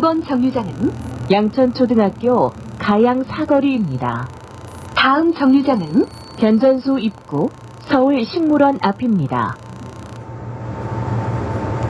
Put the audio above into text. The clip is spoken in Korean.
이번 정류장은 양천초등학교 가양 사거리입니다. 다음 정류장은 변전소 입구 서울식물원 앞입니다.